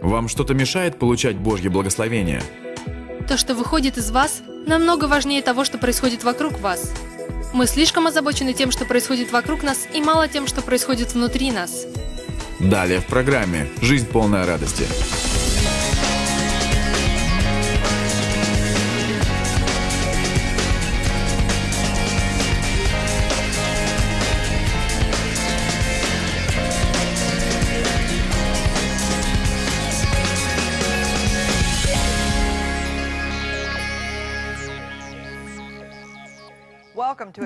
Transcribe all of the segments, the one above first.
Вам что-то мешает получать Божье благословение? То, что выходит из вас, намного важнее того, что происходит вокруг вас. Мы слишком озабочены тем, что происходит вокруг нас, и мало тем, что происходит внутри нас. Далее в программе «Жизнь полная радости».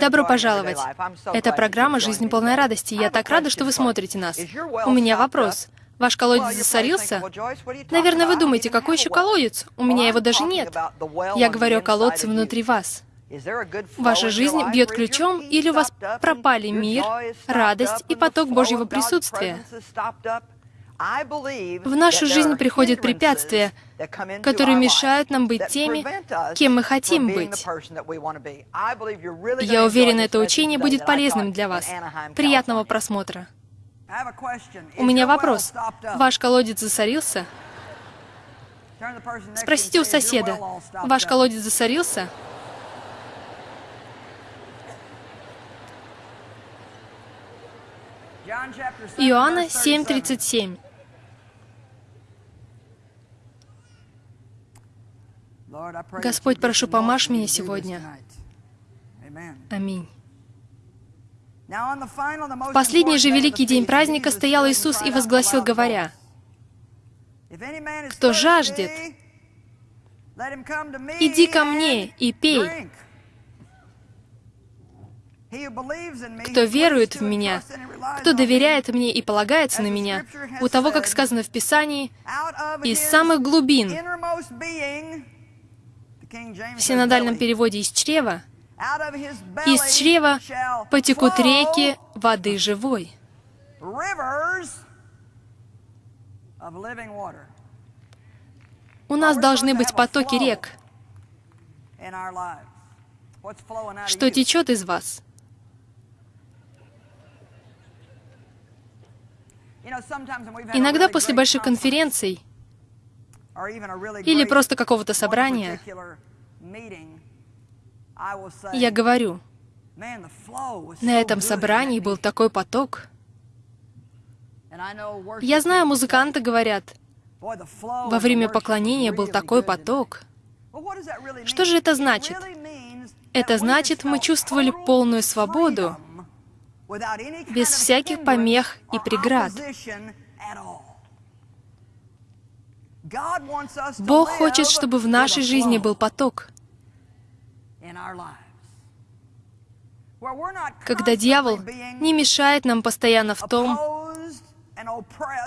Добро пожаловать! Это программа «Жизнь полная радости». Я так рада, что вы смотрите нас. У меня вопрос. Ваш колодец засорился? Наверное, вы думаете, какой еще колодец? У меня его даже нет. Я говорю о колодце внутри вас. Ваша жизнь бьет ключом, или у вас пропали мир, радость и поток Божьего присутствия? В нашу жизнь приходят препятствия, которые мешают нам быть теми, кем мы хотим быть. Я уверена, это учение будет полезным для вас. Приятного просмотра. У меня вопрос. Ваш колодец засорился? Спросите у соседа. Ваш колодец засорился? Иоанна 7:37. Господь, прошу, помажь меня сегодня. Аминь. В последний же великий день праздника стоял Иисус и возгласил, говоря, «Кто жаждет, иди ко мне и пей. Кто верует в Меня, кто доверяет мне и полагается на меня, у того, как сказано в Писании, из самых глубин, в синодальном переводе «из чрева», из чрева потекут реки воды живой. У нас должны быть потоки рек. Что течет из вас? Иногда после больших конференций или просто какого-то собрания я говорю, на этом собрании был такой поток. Я знаю, музыканты говорят, во время поклонения был такой поток. Что же это значит? Это значит, мы чувствовали полную свободу, без всяких помех и преград. Бог хочет, чтобы в нашей жизни был поток, когда дьявол не мешает нам постоянно в том,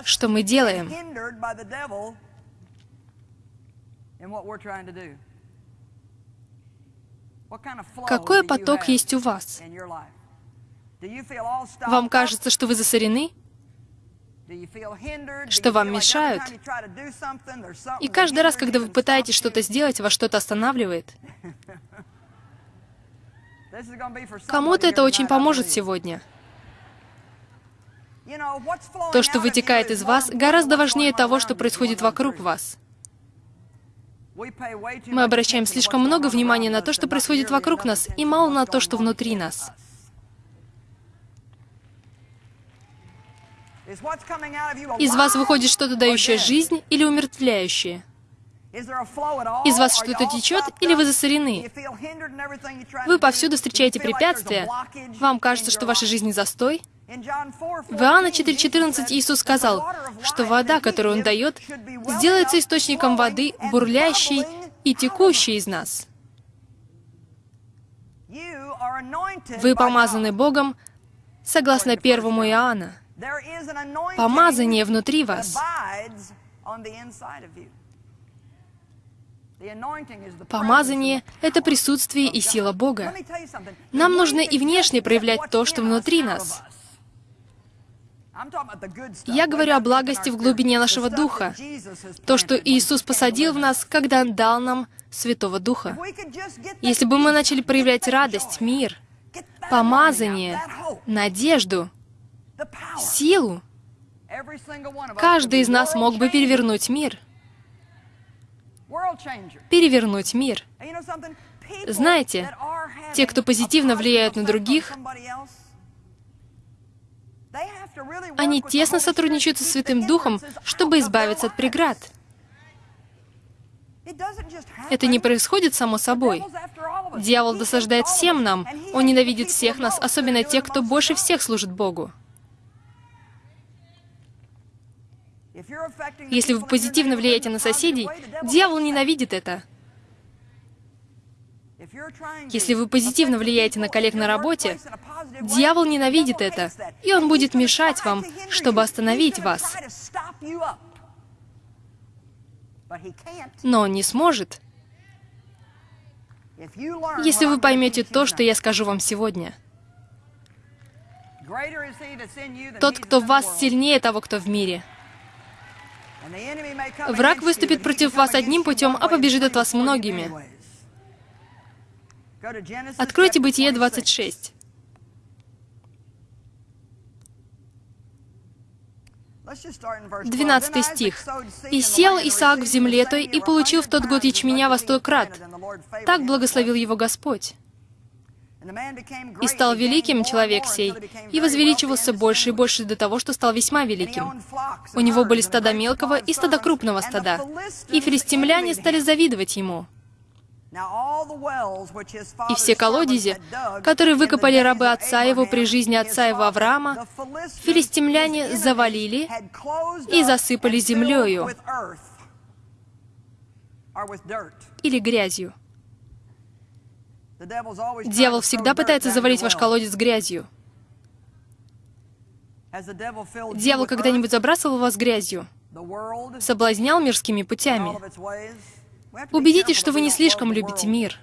что мы делаем. Какой поток есть у вас? Вам кажется, что вы засорены? Что вам мешают? И каждый раз, когда вы пытаетесь что-то сделать, вас что-то останавливает. Кому-то это очень поможет сегодня. То, что вытекает из вас, гораздо важнее того, что происходит вокруг вас. Мы обращаем слишком много внимания на то, что происходит вокруг нас, и мало на то, что внутри нас. Из вас выходит что-то дающее жизнь или умертвляющее? Из вас что-то течет или вы засорены? Вы повсюду встречаете препятствия. Вам кажется, что в вашей жизни застой? В Иоанна 4.14 Иисус сказал, что вода, которую Он дает, сделается источником воды, бурлящей и текущей из нас. Вы помазаны Богом, согласно 1 Иоанна. Помазание внутри вас. Помазание — это присутствие и сила Бога. Нам нужно и внешне проявлять то, что внутри нас. Я говорю о благости в глубине нашего духа, то, что Иисус посадил в нас, когда Он дал нам Святого Духа. Если бы мы начали проявлять радость, мир, помазание, надежду, силу, Каждый из нас мог бы перевернуть мир. Перевернуть мир. Знаете, те, кто позитивно влияют на других, они тесно сотрудничают со Святым Духом, чтобы избавиться от преград. Это не происходит само собой. Дьявол досаждает всем нам. Он ненавидит всех нас, особенно тех, кто больше всех служит Богу. Если вы позитивно влияете на соседей, дьявол ненавидит это. Если вы позитивно влияете на коллег на работе, дьявол ненавидит это, и он будет мешать вам, чтобы остановить вас. Но он не сможет, если вы поймете то, что я скажу вам сегодня. Тот, кто в вас сильнее того, кто в мире. Враг выступит против вас одним путем, а побежит от вас многими. Откройте Бытие 26. 12 стих. «И сел Исаак в земле той, и получил в тот год ячменя во сто крат. Так благословил его Господь. И стал великим человек сей, и возвеличивался больше и больше до того, что стал весьма великим. У него были стада мелкого и стада крупного стада. И филистимляне стали завидовать ему. И все колодези, которые выкопали рабы отца его при жизни отца его Авраама, филистимляне завалили и засыпали землею или грязью. Дьявол всегда пытается завалить ваш колодец грязью. Дьявол когда-нибудь забрасывал вас грязью? Соблазнял мирскими путями? Убедитесь, что вы не слишком любите мир.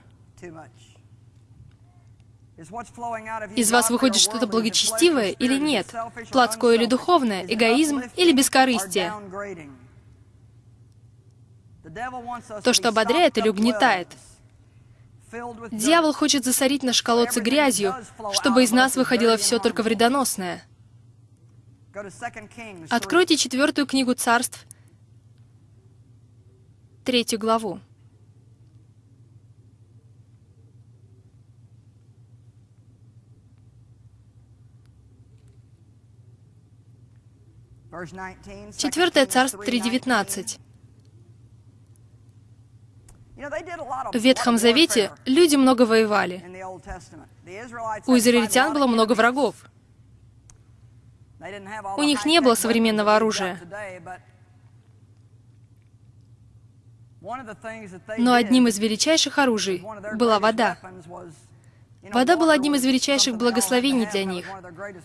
Из вас выходит что-то благочестивое или нет? Плотское или духовное? Эгоизм или бескорыстие? То, что ободряет или угнетает? Дьявол хочет засорить наш колодцы грязью, чтобы из нас выходило все только вредоносное. Откройте четвертую книгу царств, третью главу. Четвертое царство 3.19. В Ветхом Завете люди много воевали. У израильтян было много врагов. У них не было современного оружия. Но одним из величайших оружий была вода. Вода была одним из величайших благословений для них.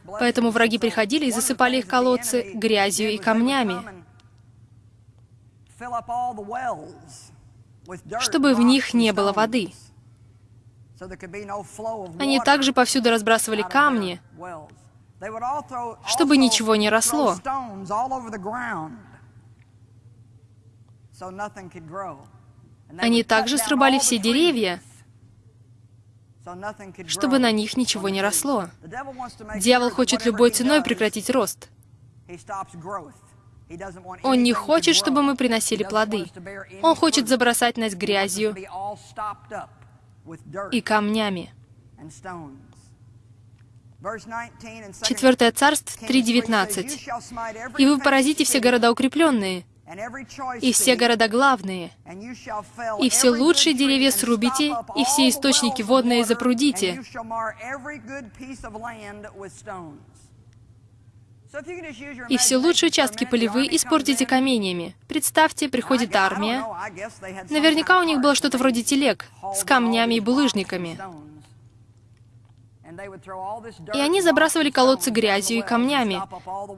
Поэтому враги приходили и засыпали их колодцы грязью и камнями, чтобы в них не было воды. Они также повсюду разбрасывали камни, чтобы ничего не росло. Они также срубали все деревья, чтобы на них ничего не росло. Дьявол хочет любой ценой прекратить рост. Он не хочет, чтобы мы приносили плоды. Он хочет забросать нас грязью и камнями. Четвертое царство 3.19. «И вы поразите все города укрепленные, и все города главные, и все лучшие деревья срубите, и все источники водные запрудите. И все лучшие участки полевые испортите каменьями. Представьте, приходит армия. Наверняка у них было что-то вроде телег с камнями и булыжниками. И они забрасывали колодцы грязью и камнями.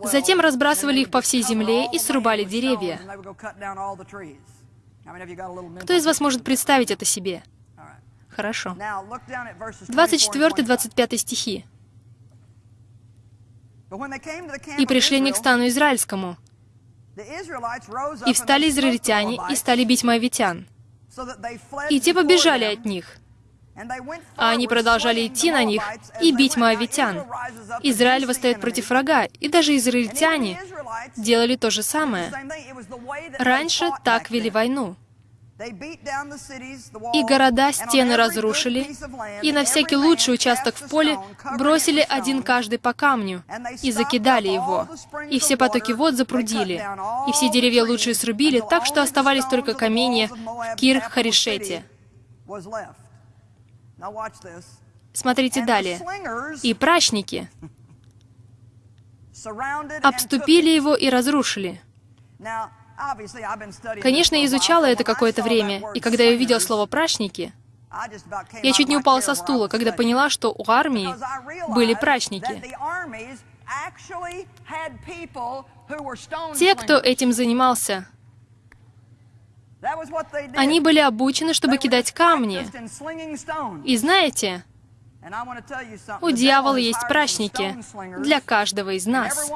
Затем разбрасывали их по всей земле и срубали деревья. Кто из вас может представить это себе? Хорошо. 24-25 стихи. «И пришли они к стану израильскому, и встали израильтяне, и стали бить моавитян. И те побежали от них, А они продолжали идти на них и бить моавитян. Израиль восстает против врага, и даже израильтяне делали то же самое. Раньше так вели войну. И города, стены разрушили, и на всякий лучший участок в поле бросили один каждый по камню и закидали его. И все потоки вод запрудили, и все деревья лучшие срубили, так что оставались только каменья в Кир-Харишете. Смотрите далее. И прачники обступили его и разрушили. Конечно, я изучала это какое-то время, и когда я увидела слово «прачники», я чуть не упала со стула, когда поняла, что у армии были прачники. Те, кто этим занимался, они были обучены, чтобы кидать камни. И знаете, у дьявола есть прачники для каждого из нас.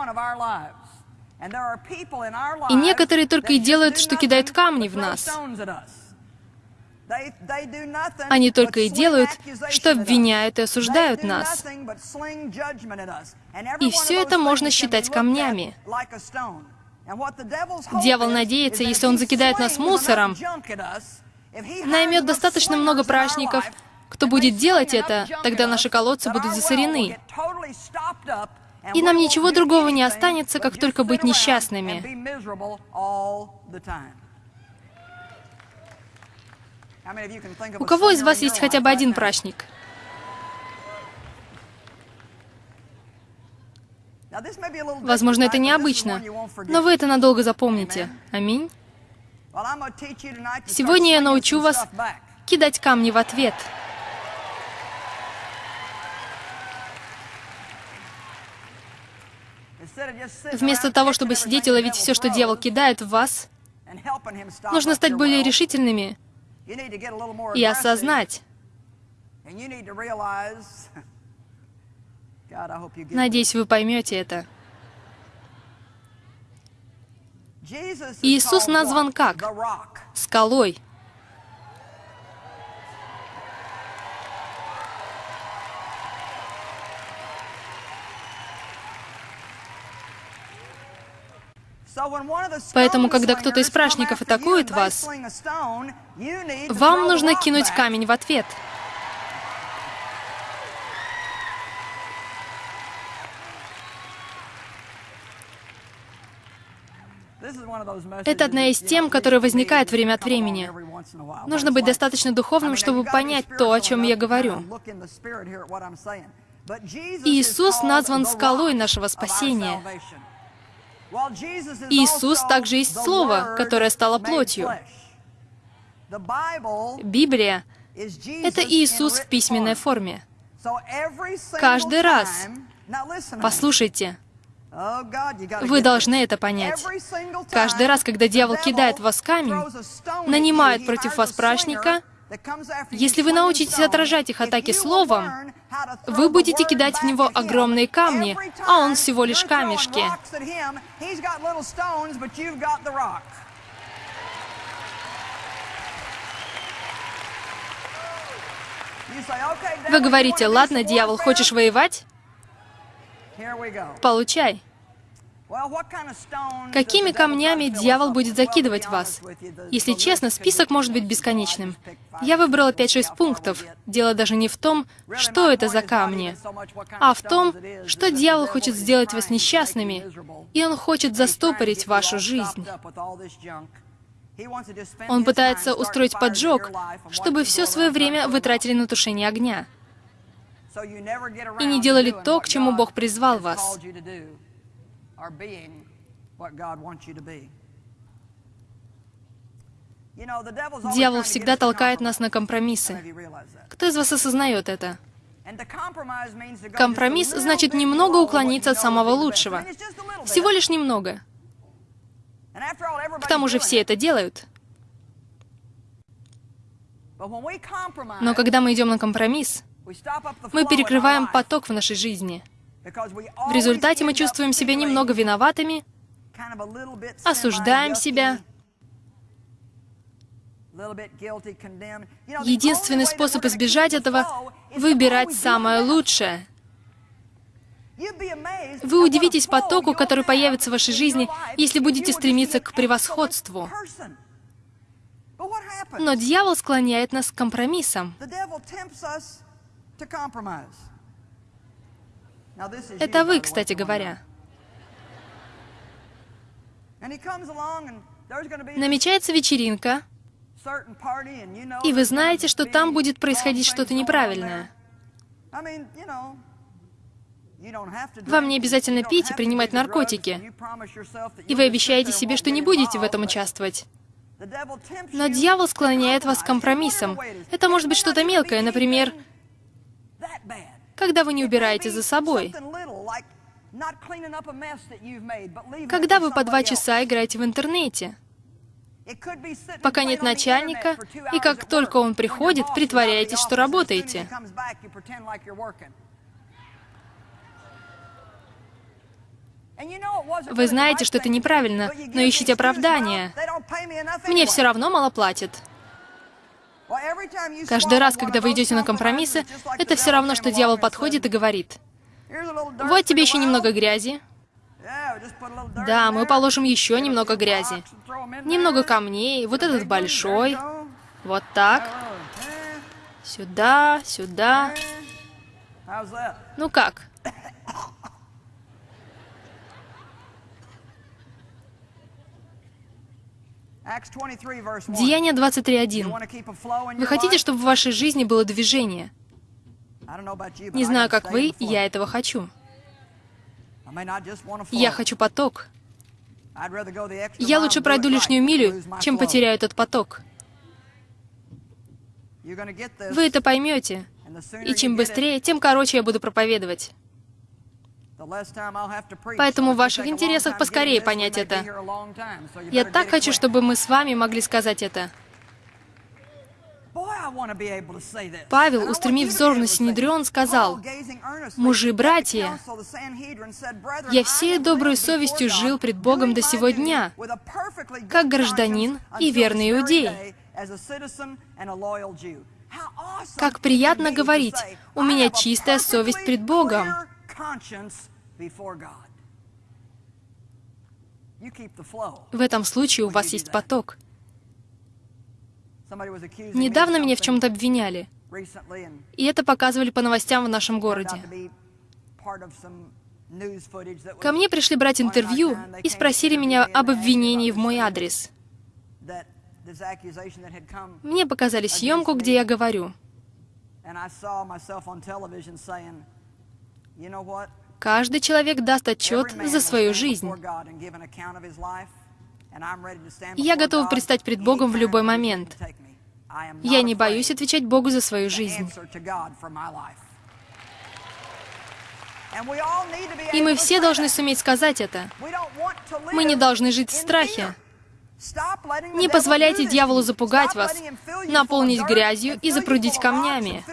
И некоторые только и делают, что кидают камни в нас. Они только и делают, что обвиняют и осуждают нас. И все это можно считать камнями. Дьявол надеется, если он закидает нас мусором, наймет достаточно много прачников, кто будет делать это, тогда наши колодцы будут засорены. И нам ничего другого не останется, как только быть несчастными. У кого из вас есть хотя бы один прачник? Возможно, это необычно, но вы это надолго запомните. Аминь. Сегодня я научу вас кидать камни в ответ. Вместо того, чтобы сидеть и ловить все, что дьявол кидает в вас, нужно стать более решительными и осознать. Надеюсь, вы поймете это. Иисус назван как? Скалой. Поэтому, когда кто-то из прашников атакует вас, вам нужно кинуть камень в ответ. Это одна из тем, которая возникает время от времени. Нужно быть достаточно духовным, чтобы понять то, о чем я говорю. Иисус назван скалой нашего спасения. Иисус также есть Слово, которое стало плотью. Библия — это Иисус в письменной форме. Каждый раз, послушайте, вы должны это понять. Каждый раз, когда дьявол кидает в вас камень, нанимает против вас прачника, если вы научитесь отражать их атаки словом, вы будете кидать в него огромные камни, а он всего лишь камешки. Вы говорите, ладно, дьявол, хочешь воевать? Получай. Какими камнями дьявол будет закидывать вас? Если честно, список может быть бесконечным. Я выбрала 5-6 пунктов. Дело даже не в том, что это за камни, а в том, что дьявол хочет сделать вас несчастными, и он хочет застопорить вашу жизнь. Он пытается устроить поджог, чтобы все свое время вы тратили на тушение огня и не делали то, к чему Бог призвал вас. Дьявол всегда толкает нас на компромиссы. Кто из вас осознает это? Компромисс значит немного уклониться от самого лучшего. Всего лишь немного. К тому же все это делают. Но когда мы идем на компромисс, мы перекрываем поток в нашей жизни. В результате мы чувствуем себя немного виноватыми, осуждаем себя, Единственный способ избежать этого — выбирать самое лучшее. Вы удивитесь потоку, который появится в вашей жизни, если будете стремиться к превосходству. Но дьявол склоняет нас к компромиссам. Это вы, кстати говоря. Намечается вечеринка, и вы знаете, что там будет происходить что-то неправильное. Вам не обязательно пить и принимать наркотики. И вы обещаете себе, что не будете в этом участвовать. Но дьявол склоняет вас к компромиссам. Это может быть что-то мелкое, например, когда вы не убираете за собой. Когда вы по два часа играете в интернете. Пока нет начальника, и как только он приходит, притворяетесь, что работаете. Вы знаете, что это неправильно, но ищите оправдания. Мне все равно мало платят. Каждый раз, когда вы идете на компромиссы, это все равно, что дьявол подходит и говорит, «Вот тебе еще немного грязи». Да, мы положим еще немного грязи. Немного камней, вот этот большой. Вот так. Сюда, сюда. Ну как? Деяние 23.1. Вы хотите, чтобы в вашей жизни было движение? Не знаю, как вы, я этого хочу. Я хочу поток. Я лучше пройду лишнюю милю, чем потеряю этот поток. Вы это поймете. И чем быстрее, тем короче я буду проповедовать. Поэтому в ваших интересах поскорее понять это. Я так хочу, чтобы мы с вами могли сказать это. Павел, устремив взор на Синедрион, сказал, «Мужи, братья, я всей доброй совестью жил пред Богом до сего дня, как гражданин и верный иудей». Как приятно говорить, «У меня чистая совесть пред Богом». В этом случае у вас есть поток. Недавно меня в чем-то обвиняли. И это показывали по новостям в нашем городе. Ко мне пришли брать интервью и спросили меня об обвинении в мой адрес. Мне показали съемку, где я говорю. Каждый человек даст отчет за свою жизнь. Я готов предстать пред Богом в любой момент. Я не боюсь отвечать Богу за свою жизнь. И мы все должны суметь сказать это. Мы не должны жить в страхе. Не позволяйте дьяволу запугать вас, наполнить грязью и запрудить камнями.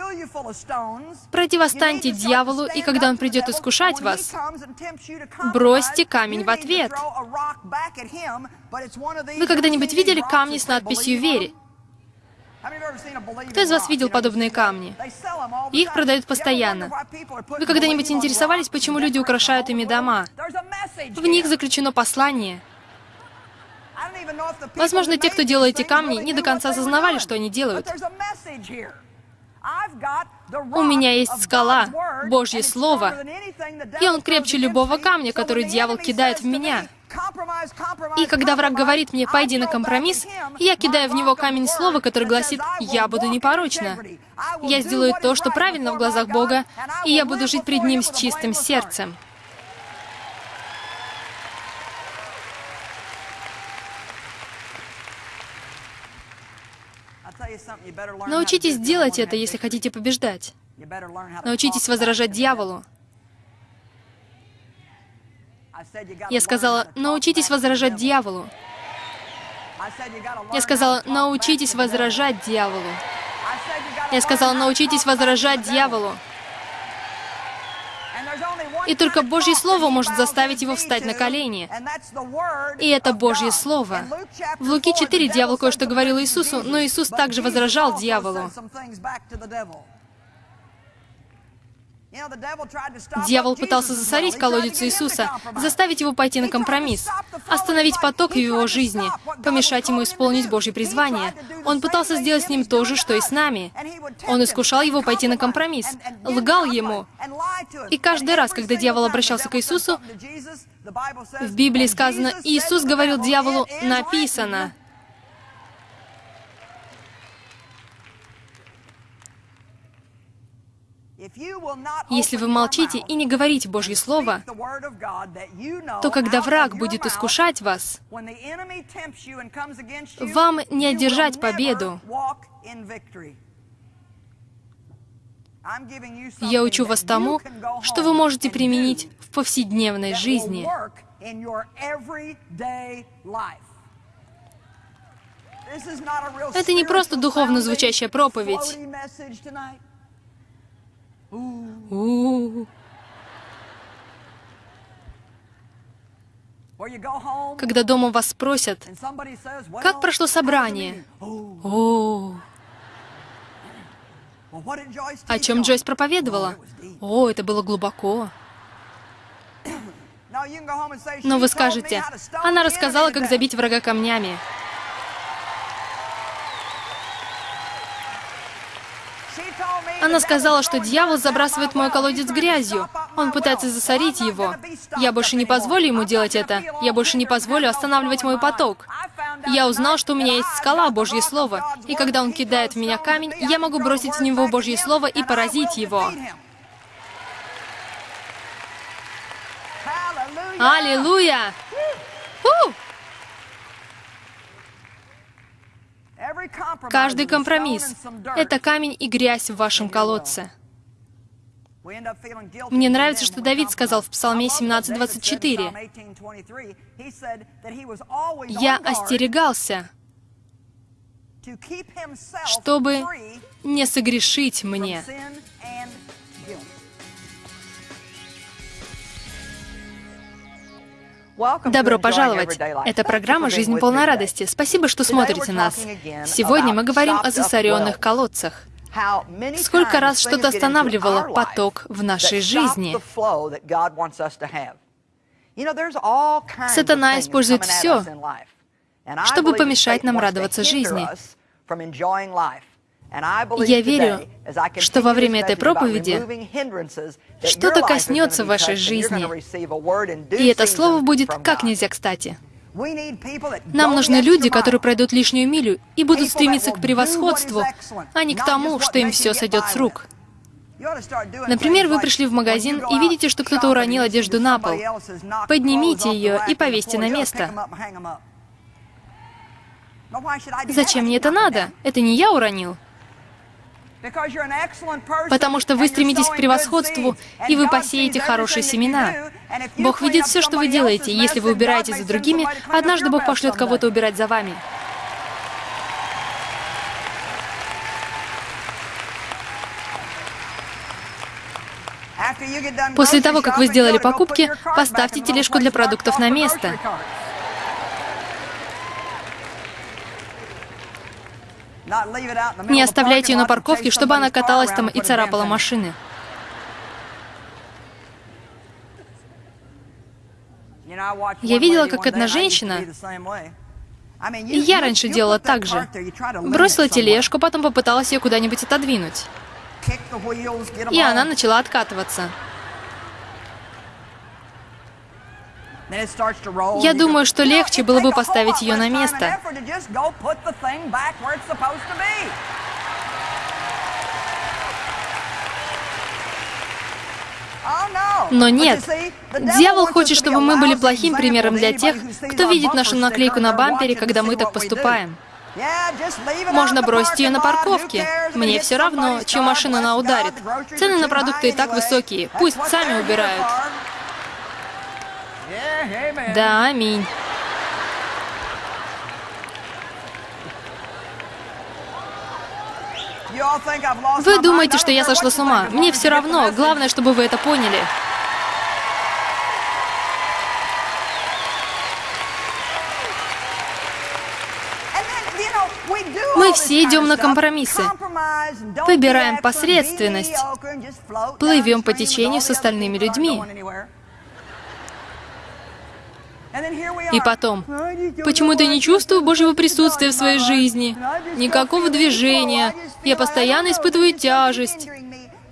Противостаньте дьяволу, и когда он придет искушать вас, бросьте камень в ответ. Вы когда-нибудь видели камни с надписью «Вере»? Кто из вас видел подобные камни? Их продают постоянно. Вы когда-нибудь интересовались, почему люди украшают ими дома? В них заключено послание — Возможно, те, кто делал эти камни, не до конца осознавали, что они делают. У меня есть скала, Божье Слово, и он крепче любого камня, который дьявол кидает в меня. И когда враг говорит мне, пойди на компромисс, я кидаю в него камень слова, который гласит, я буду непорочна. Я сделаю то, что правильно в глазах Бога, и я буду жить пред Ним с чистым сердцем. Научитесь делать это, если хотите побеждать. Научитесь возражать дьяволу. Я сказала, научитесь возражать дьяволу. Я сказала, научитесь возражать дьяволу. Я сказала, научитесь возражать дьяволу. И только Божье Слово может заставить его встать на колени. И это Божье Слово. В Луки 4 дьявол кое-что говорил Иисусу, но Иисус также возражал дьяволу. Дьявол пытался засорить колодец Иисуса, заставить его пойти на компромисс, остановить поток в его жизни, помешать ему исполнить Божье призвание. Он пытался сделать с ним то же, что и с нами. Он искушал его пойти на компромисс, лгал ему. И каждый раз, когда дьявол обращался к Иисусу, в Библии сказано, Иисус говорил дьяволу «написано». Если вы молчите и не говорите Божье Слово, то когда враг будет искушать вас, вам не одержать победу. Я учу вас тому, что вы можете применить в повседневной жизни. Это не просто духовно звучащая проповедь. Когда дома вас спросят, как прошло собрание? О, о чем Джойс проповедовала? О, это было глубоко. Но вы скажете, она рассказала, как забить врага камнями. Она сказала, что дьявол забрасывает мой колодец грязью. Он пытается засорить его. Я больше не позволю ему делать это. Я больше не позволю останавливать мой поток. Я узнал, что у меня есть скала, Божье Слово. И когда он кидает в меня камень, я могу бросить в него Божье Слово и поразить его. Аллилуйя! У! Каждый компромисс — это камень и грязь в вашем колодце. Мне нравится, что Давид сказал в Псалме 17.24. «Я остерегался, чтобы не согрешить мне». Добро пожаловать! Это программа «Жизнь полна радости». Спасибо, что смотрите нас. Сегодня мы говорим о засоренных колодцах. Сколько раз что-то останавливало поток в нашей жизни? Сатана использует все, чтобы помешать нам радоваться жизни. Я верю, что во время этой проповеди что-то коснется вашей жизни, и это слово будет как нельзя кстати. Нам нужны люди, которые пройдут лишнюю милю и будут стремиться к превосходству, а не к тому, что им все сойдет с рук. Например, вы пришли в магазин и видите, что кто-то уронил одежду на пол. Поднимите ее и повесьте на место. Зачем мне это надо? Это не я уронил. Потому что вы стремитесь к превосходству, и вы посеете хорошие семена. Бог видит все, что вы делаете, и если вы убираете за другими, однажды Бог пошлет кого-то убирать за вами. После того, как вы сделали покупки, поставьте тележку для продуктов на место. Не оставляйте ее на парковке, чтобы она каталась там и царапала машины. Я видела, как одна женщина, и я раньше делала так же, бросила тележку, потом попыталась ее куда-нибудь отодвинуть. И она начала откатываться. Я думаю, что легче было бы поставить ее на место. Oh, Но нет. Дьявол хочет, чтобы мы были плохим примером для тех, кто видит нашу наклейку на бампере, когда мы так поступаем. Можно бросить ее на парковке. Мне все равно, чью машину она ударит. Цены на продукты и так высокие. Пусть сами убирают. Да, аминь. Вы думаете, что я сошла с ума? Мне все равно. Главное, чтобы вы это поняли. Мы все идем на компромиссы. Выбираем посредственность. Плывем по течению с остальными людьми. И потом, почему-то не чувствую Божьего присутствия в своей жизни, никакого движения, я постоянно испытываю тяжесть.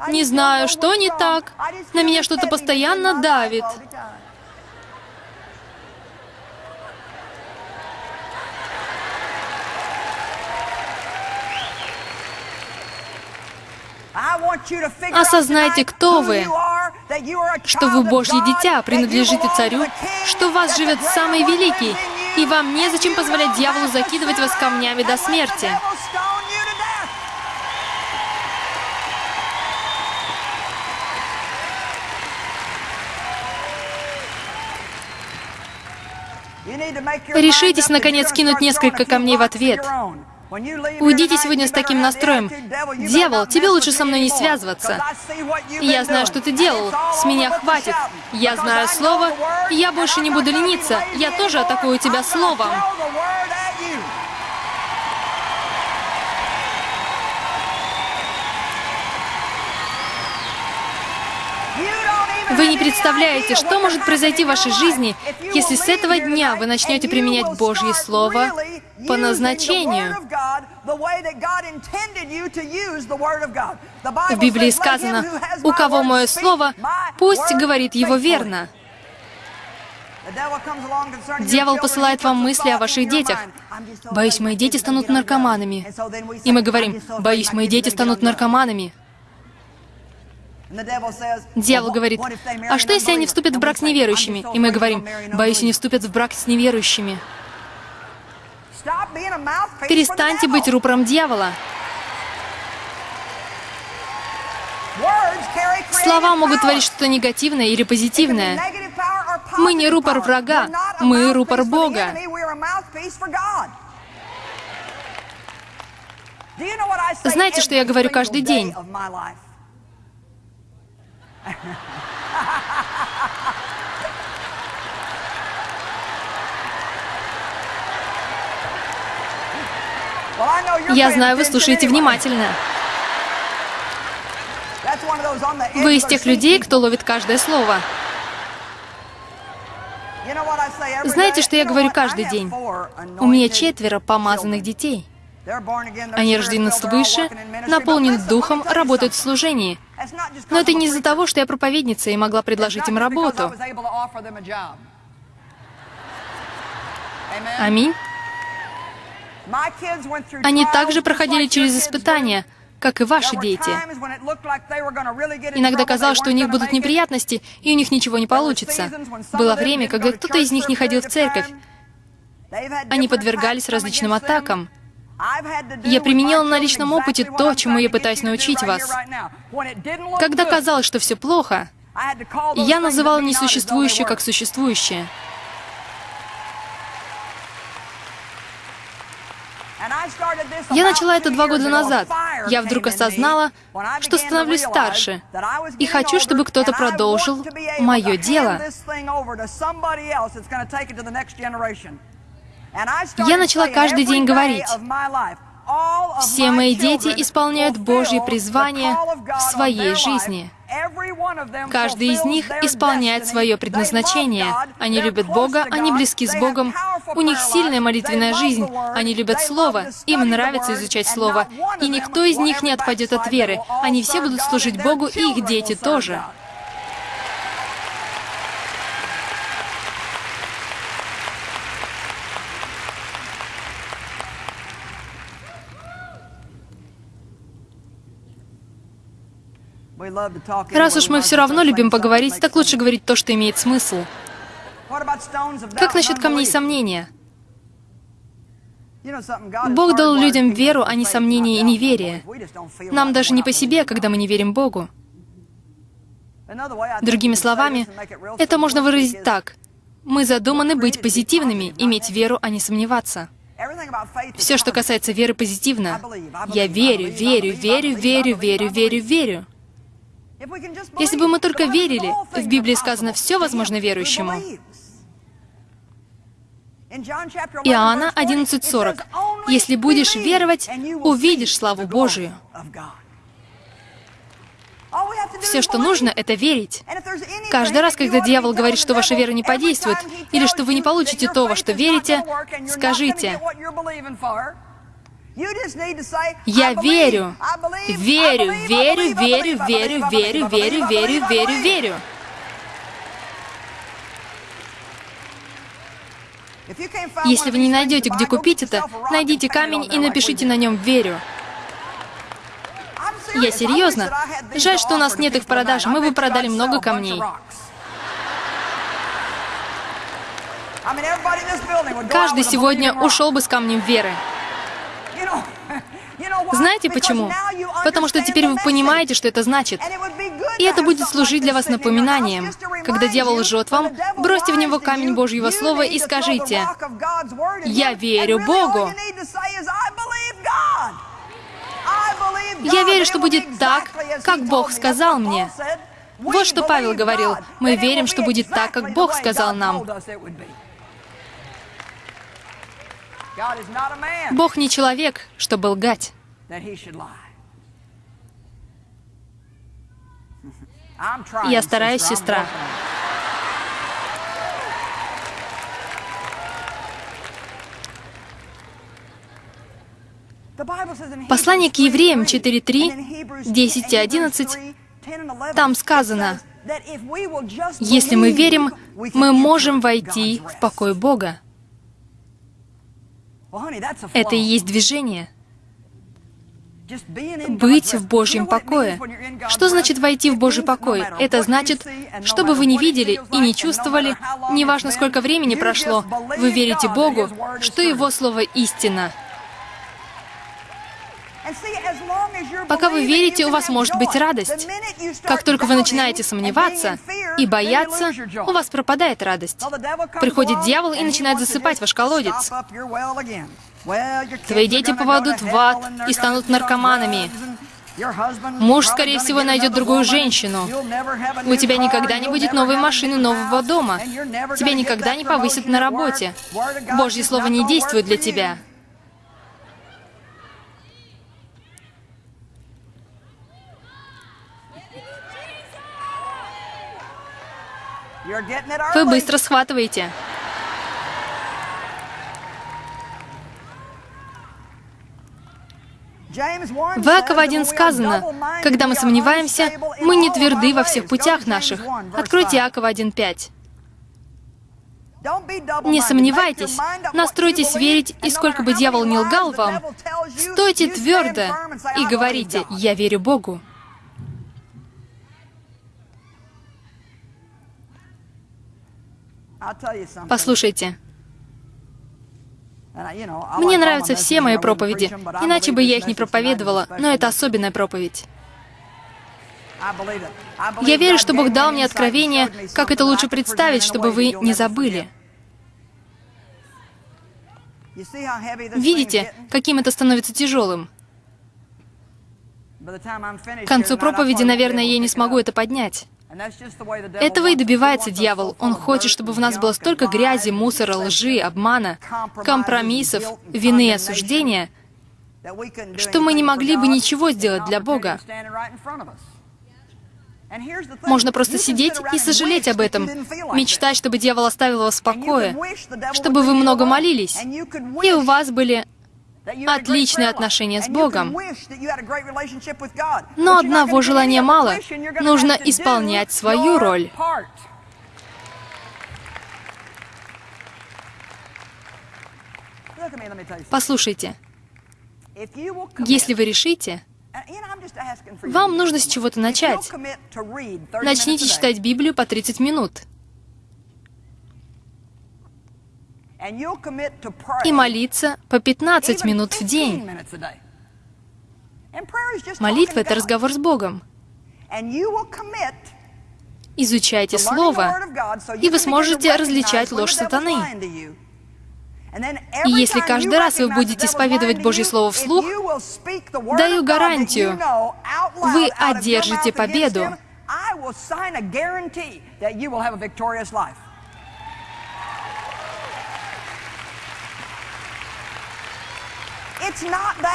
Не знаю, что не так, на меня что-то постоянно давит. Осознайте, кто вы, что вы Божье дитя, принадлежите царю, что в вас живет самый великий, и вам незачем позволять дьяволу закидывать вас камнями до смерти. Решитесь, наконец, кинуть несколько камней в ответ. Уйдите сегодня с таким настроем. Дьявол, тебе лучше со мной не связываться. Я знаю, что ты делал. С меня хватит. Я знаю слово, я больше не буду лениться. Я тоже атакую тебя словом. Вы не представляете, что может произойти в вашей жизни, если с этого дня вы начнете применять Божье Слово по назначению. В Библии сказано, «У кого мое слово, пусть говорит его верно». Дьявол посылает вам мысли о ваших детях. «Боюсь, мои дети станут наркоманами». И мы говорим, «Боюсь, мои дети станут наркоманами». Дьявол говорит, «А что, если они вступят в брак с неверующими?» И мы говорим, «Боюсь, они вступят в брак с неверующими». Перестаньте быть рупором дьявола. Слова могут творить что-то негативное или позитивное. Мы не рупор врага, мы рупор Бога. Знаете, что я говорю каждый день? Я знаю, вы слушаете внимательно. Вы из тех людей, кто ловит каждое слово. Знаете, что я говорю каждый день? У меня четверо помазанных детей. Они рождены свыше, наполнены духом, работают в служении. Но это не из-за того, что я проповедница и могла предложить им работу. Аминь. Они также проходили через испытания, как и ваши дети. Иногда казалось, что у них будут неприятности, и у них ничего не получится. Было время, когда кто-то из них не ходил в церковь. Они подвергались различным атакам. Я применила на личном опыте то, чему я пытаюсь научить вас. Когда казалось, что все плохо, я называла несуществующее как существующее. Я начала это два года назад. Я вдруг осознала, что становлюсь старше, и хочу, чтобы кто-то продолжил мое дело. Я начала каждый день говорить, все мои дети исполняют Божье призвание в своей жизни. Каждый из них исполняет свое предназначение. Они любят Бога, они близки с Богом, у них сильная молитвенная жизнь, они любят Слово, им нравится изучать Слово, и никто из них не отпадет от веры. Они все будут служить Богу, и их дети тоже. Раз уж мы все равно любим поговорить, так лучше говорить то, что имеет смысл. Как насчет камней сомнения? Бог дал людям веру, а не сомнение и неверие. Нам даже не по себе, когда мы не верим Богу. Другими словами, это можно выразить так. Мы задуманы быть позитивными, иметь веру, а не сомневаться. Все, что касается веры, позитивно. Я верю, верю, верю, верю, верю, верю, верю. Если бы мы только верили, в Библии сказано «все возможно верующему». Иоанна 11.40. Если будешь веровать, увидишь славу Божию. Все, что нужно, это верить. Каждый раз, когда дьявол говорит, что ваша вера не подействует, или что вы не получите то, во что верите, скажите, «Я верю, верю, верю, верю, верю, верю, верю, верю, верю, верю». Если вы не найдете, где купить это, найдите камень и напишите на нем «Верю». Я серьезно. Жаль, что у нас нет их в продаже. Мы бы продали много камней. Каждый сегодня ушел бы с камнем веры. Знаете почему? Потому что теперь вы понимаете, что это значит. И это будет служить для вас напоминанием. Когда дьявол лжет вам, бросьте в него камень Божьего Слова и скажите, «Я верю Богу». Я верю, что будет так, как Бог сказал мне. Вот что Павел говорил. Мы верим, что будет так, как Бог сказал нам. Бог не человек, чтобы лгать. Я стараюсь, сестра. Послание к евреям 4.3, 10 и 11, там сказано, «Если мы верим, мы можем войти в покой Бога». Это и есть движение. Быть в Божьем покое. Что значит войти в Божий покой? Это значит, чтобы вы не видели и не чувствовали, неважно сколько времени прошло, вы верите Богу, что Его Слово истина. Пока вы верите, у вас может быть радость. Как только вы начинаете сомневаться и бояться, у вас пропадает радость. Приходит дьявол и начинает засыпать ваш колодец. Твои дети попадут в ад и станут наркоманами. Муж, скорее всего, найдет другую женщину. У тебя никогда не будет новой машины, нового дома. Тебя никогда не повысят на работе. Божье Слово не действует для тебя. Вы быстро схватываете. В Иакова 1 сказано, «Когда мы сомневаемся, мы не тверды во всех путях наших». Откройте Иакова 1.5. Не сомневайтесь, настройтесь верить, и сколько бы дьявол не лгал вам, стойте твердо и говорите, «Я верю Богу». Послушайте, мне нравятся все мои проповеди, иначе бы я их не проповедовала, но это особенная проповедь. Я верю, что Бог дал мне откровение, как это лучше представить, чтобы вы не забыли. Видите, каким это становится тяжелым? К концу проповеди, наверное, я не смогу это поднять. Этого и добивается дьявол. Он хочет, чтобы в нас было столько грязи, мусора, лжи, обмана, компромиссов, вины и осуждения, что мы не могли бы ничего сделать для Бога. Можно просто сидеть и сожалеть об этом, мечтать, чтобы дьявол оставил вас в покое, чтобы вы много молились, и у вас были отличные отношения с Богом. Но одного желания мало. Нужно исполнять свою роль. Послушайте, если вы решите, вам нужно с чего-то начать. Начните читать Библию по 30 минут. И молиться по 15 минут в день. Молитва — это разговор с Богом. Изучайте Слово, и вы сможете различать ложь сатаны. И если каждый раз вы будете исповедовать Божье Слово вслух, даю гарантию, вы одержите победу.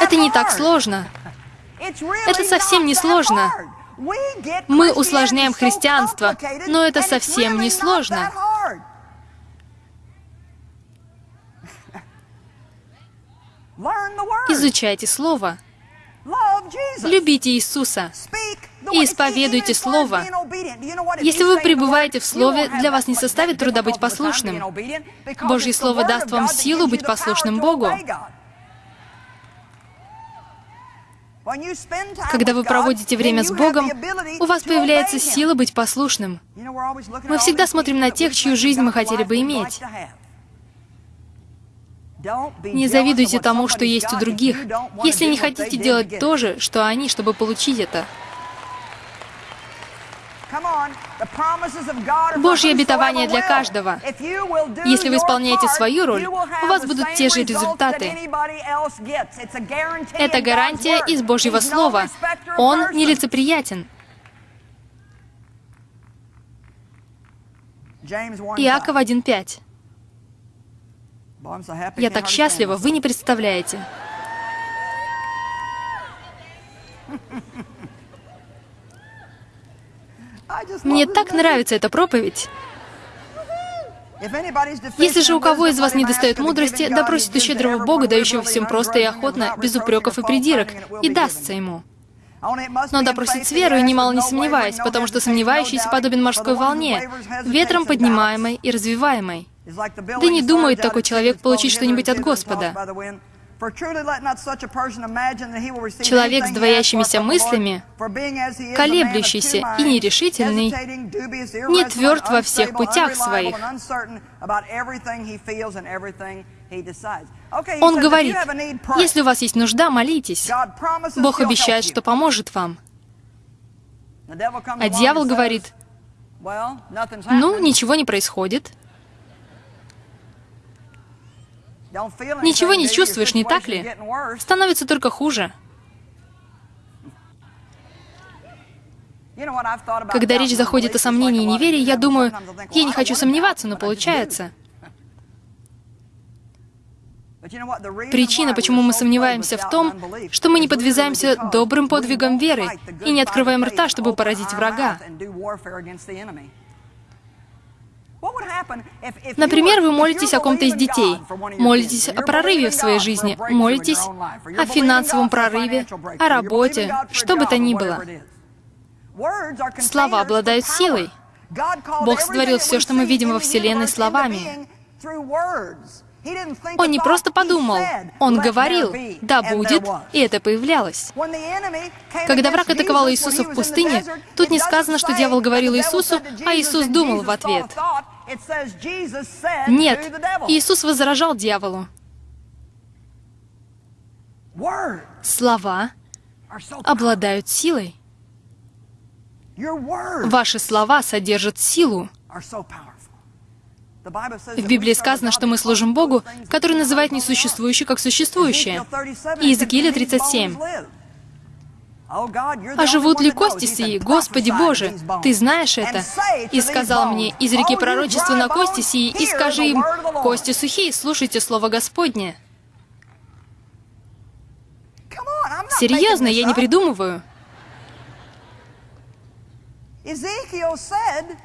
Это не так сложно. Это совсем не сложно. Мы усложняем христианство, но это совсем не сложно. Изучайте Слово. Любите Иисуса и исповедуйте Слово. Если вы пребываете в Слове, для вас не составит труда быть послушным. Божье Слово даст вам силу быть послушным Богу. Когда вы проводите время с Богом, у вас появляется сила быть послушным. Мы всегда смотрим на тех, чью жизнь мы хотели бы иметь. Не завидуйте тому, что есть у других, если не хотите делать то же, что они, чтобы получить это. Божье обетование для каждого. Если вы исполняете свою роль, у вас будут те же результаты. Это гарантия из Божьего Слова. Он нелицеприятен. Иаков 1.5. Я так счастлива, вы не представляете. Мне так нравится эта проповедь. Если же у кого из вас не достает мудрости, допросит у щедрого Бога, дающего всем просто и охотно, без упреков и придирок, и дастся ему. Но допросит с верой, немало не сомневаясь, потому что сомневающийся подобен морской волне, ветром поднимаемой и развиваемой. Да не думает такой человек получить что-нибудь от Господа. Человек с двоящимися мыслями, колеблющийся и нерешительный, не тверд во всех путях своих. Он говорит, если у вас есть нужда, молитесь. Бог обещает, что поможет вам. А дьявол говорит, ну, ничего не происходит. Ничего не чувствуешь, не так ли? Становится только хуже. Когда речь заходит о сомнении и неверии, я думаю, я не хочу сомневаться, но получается. Причина, почему мы сомневаемся в том, что мы не подвязаемся добрым подвигом веры и не открываем рта, чтобы поразить врага. Например, вы молитесь о ком-то из детей, молитесь о прорыве в своей жизни, молитесь о финансовом прорыве, о работе, что бы то ни было. Слова обладают силой. Бог сотворил все, что мы видим во Вселенной, словами. Он не просто подумал, он говорил, да будет, и это появлялось. Когда враг атаковал Иисуса в пустыне, тут не сказано, что дьявол говорил Иисусу, а Иисус думал в ответ. Нет, Иисус возражал дьяволу. Слова обладают силой. Ваши слова содержат силу. В Библии сказано, что мы служим Богу, который называет несуществующее как существующее. Иезекииля 37. А живут ли кости сии? Господи Боже, Ты знаешь это. И сказал мне, из реки пророчества на кости сии, и скажи им, кости сухие, слушайте Слово Господне. Серьезно, я не придумываю.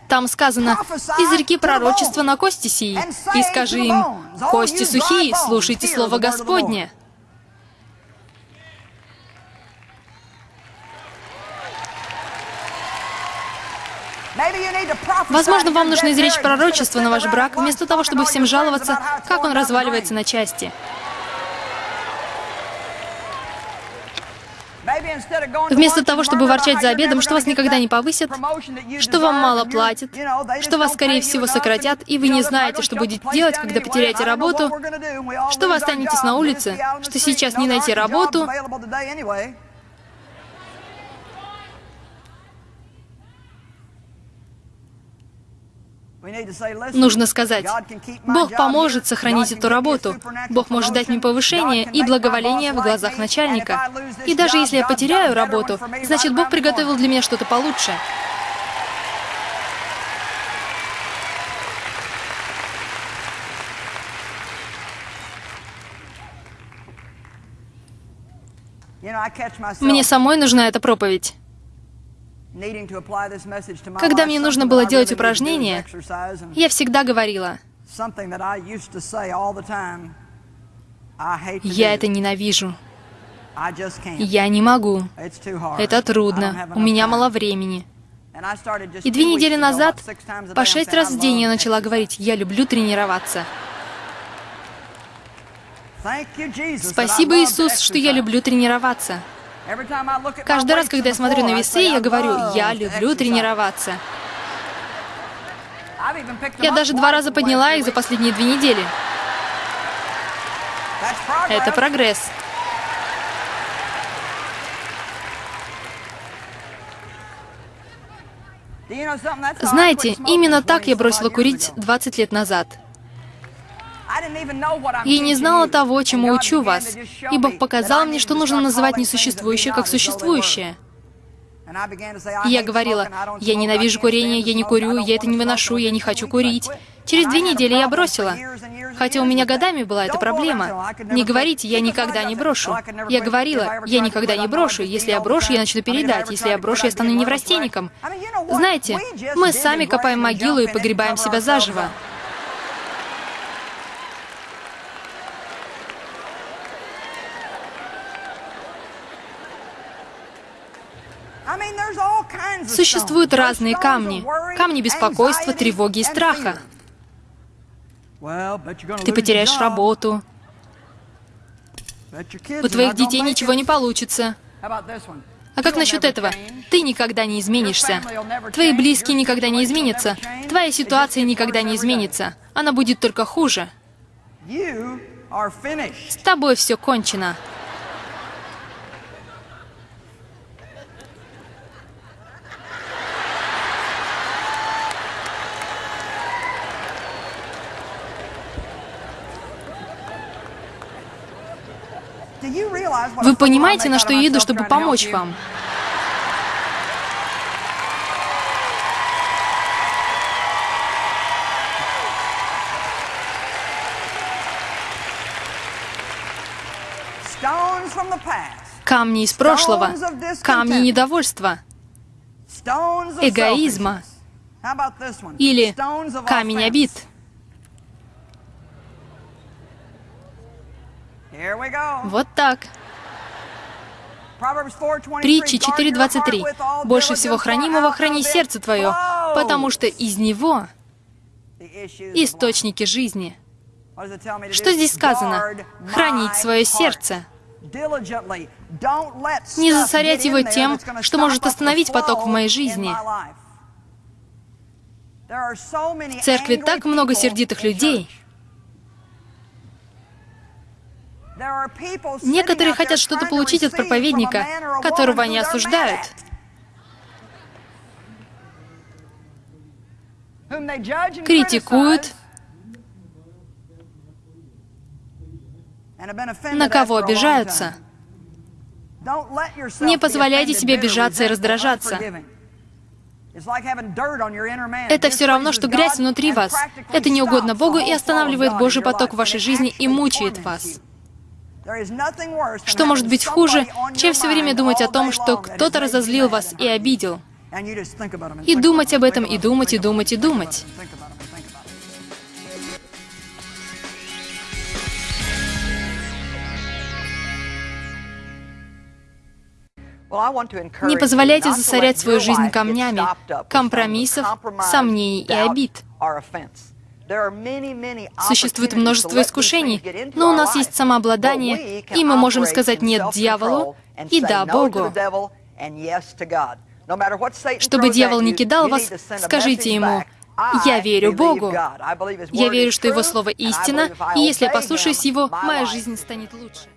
Там сказано, из реки пророчества на кости сии, и скажи им, кости сухие, слушайте Слово Господне. Возможно, вам нужно изречь пророчество на ваш брак, вместо того, чтобы всем жаловаться, как он разваливается на части. Вместо того, чтобы ворчать за обедом, что вас никогда не повысят, что вам мало платят, что вас, скорее всего, сократят, и вы не знаете, что будете делать, когда потеряете работу, что вы останетесь на улице, что сейчас не найти работу, Нужно сказать, Бог поможет сохранить эту работу. Бог может дать мне повышение и благоволение в глазах начальника. И даже если я потеряю работу, значит, Бог приготовил для меня что-то получше. Мне самой нужна эта проповедь. Когда мне нужно было делать упражнения, я всегда говорила, я это ненавижу. Я не могу. Это трудно. У меня мало времени. И две недели назад, по шесть раз в день я начала говорить, я люблю тренироваться. Спасибо, Иисус, что я люблю тренироваться. Каждый раз, когда я смотрю на весы, я говорю, я люблю тренироваться. Я даже два раза подняла их за последние две недели. Это прогресс. Знаете, именно так я бросила курить 20 лет назад. Я не знала того, чему учу вас, и Бог показал мне, что нужно называть несуществующее как существующее. И я говорила, я ненавижу курение, я не курю, я это не выношу, я не хочу курить. Через две недели я бросила. Хотя у меня годами была эта проблема. Не говорите, я никогда не брошу. Я говорила, я никогда не брошу. Если я брошу, я начну передать. Если я брошу, я стану неврастенником. Знаете, мы сами копаем могилу и погребаем себя заживо. Существуют разные камни. Камни беспокойства, тревоги и страха. Ты потеряешь работу. У твоих детей ничего не получится. А как насчет этого? Ты никогда не изменишься. Твои близкие никогда не изменятся. Твоя ситуация никогда не изменится. Она будет только хуже. С тобой все кончено. Вы понимаете, на что я еду, чтобы помочь вам? Камни из прошлого, камни недовольства, эгоизма или камень обид. Вот так. Притчи 4.23. «Больше всего хранимого храни сердце твое, потому что из него источники жизни». Что здесь сказано? Хранить свое сердце. Не засорять его тем, что может остановить поток в моей жизни. В церкви так много сердитых людей, Некоторые хотят что-то получить от проповедника, которого они осуждают. Критикуют, на кого обижаются. Не позволяйте себе обижаться и раздражаться. Это все равно, что грязь внутри вас. Это не угодно Богу и останавливает Божий поток в вашей жизни и мучает вас. Что может быть хуже, чем все время думать о том, что кто-то разозлил вас и обидел? И думать об этом, и думать, и думать, и думать. Не позволяйте засорять свою жизнь камнями, компромиссов, сомнений и обид. Существует множество искушений, но у нас есть самообладание, и мы можем сказать «нет» дьяволу и «да» Богу. Чтобы дьявол не кидал вас, скажите ему «Я верю Богу». Я верю, что Его Слово истина, и если я послушаюсь Его, моя жизнь станет лучше.